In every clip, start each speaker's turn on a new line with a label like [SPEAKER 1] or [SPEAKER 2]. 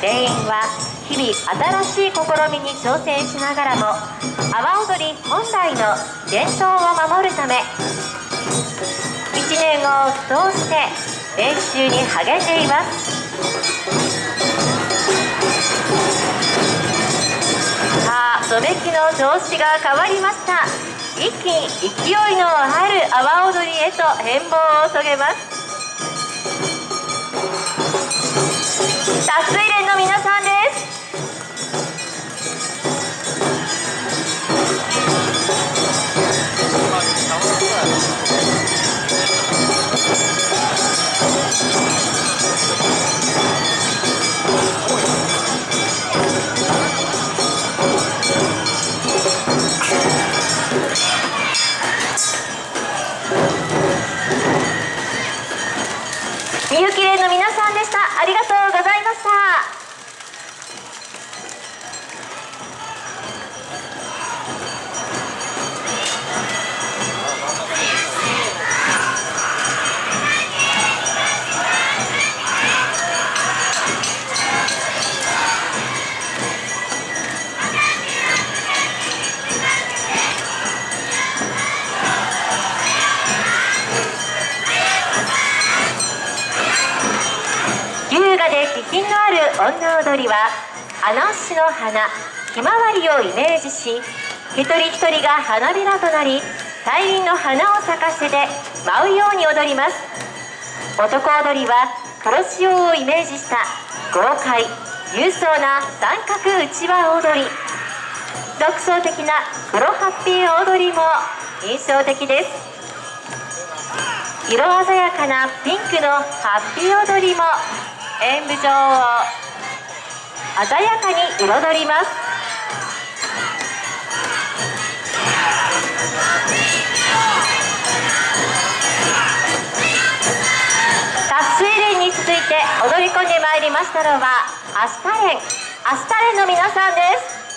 [SPEAKER 1] 全員は日々新しい試みに挑戦しながらも阿波踊り本来の伝統を守るため1年を通して練習に励んでいます。さあ染めきの調子が変わりました。一気に勢いのある阿波踊りへと変貌を遂げます。脱水連の優雅で気品のある女踊りはアナウシの花ひまわりをイメージし一人一人が花びらとなり大輪の花を咲かせて舞うように踊ります。男踊りは黒潮をイメージした豪快勇壮な三角うちわ踊り。独創的な黒ハッピー踊りも印象的です。色鮮やかなピンクのハッピー踊りも。演舞場を鮮やかに彩ります。達水連に続いて踊り込んでまいりましたのはアスタ連アスタ連の皆さんです。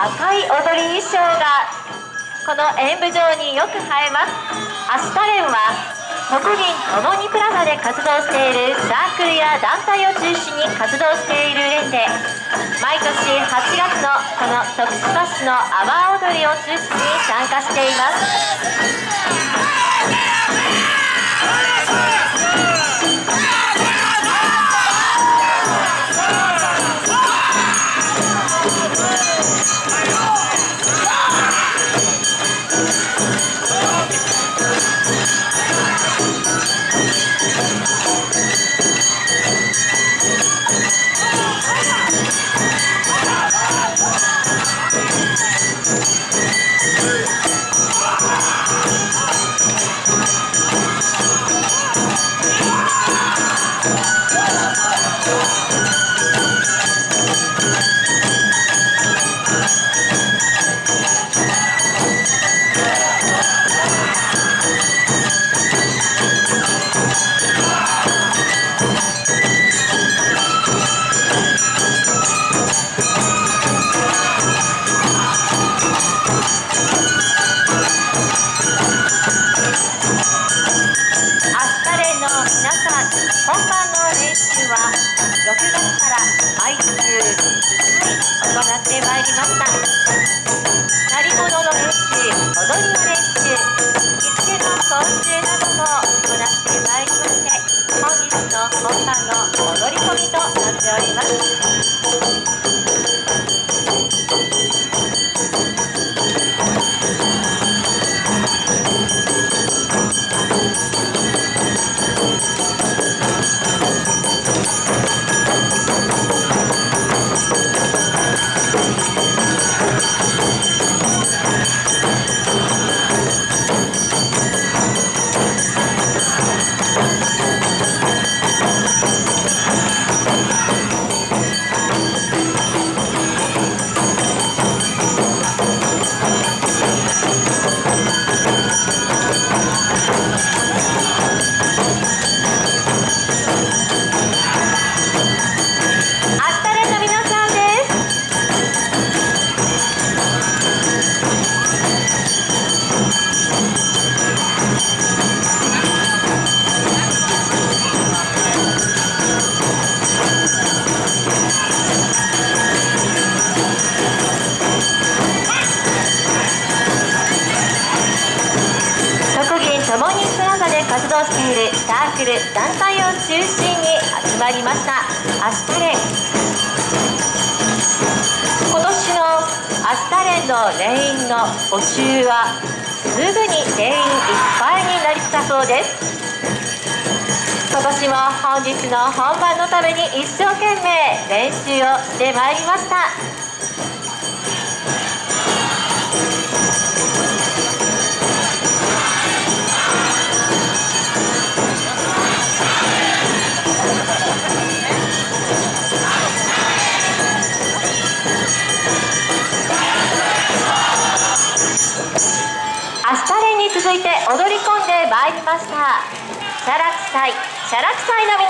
[SPEAKER 1] 赤い踊り衣装がこの演舞場によく映えます。アスタレンは国民ともにプラザで活動しているサークルや団体を中心に活動している連で毎年8月のこの徳島市の阿波踊りを中心に参加しています。本番の練習は6月から毎週1回行ってまいりました鳴り物の練習踊りの練習着付けの講習なども行ってまいりまして本日の本番の踊り込みとなっております。活動しているサークル団体を中心に集まりました。アスタレン。今年のアスタレンのレインの募集はすぐに定員いっぱいになりたそうです。今年も本日の本番のために一生懸命練習をしてまいりました。踊り込んでまいりました。シャラクサイシャラクサイの皆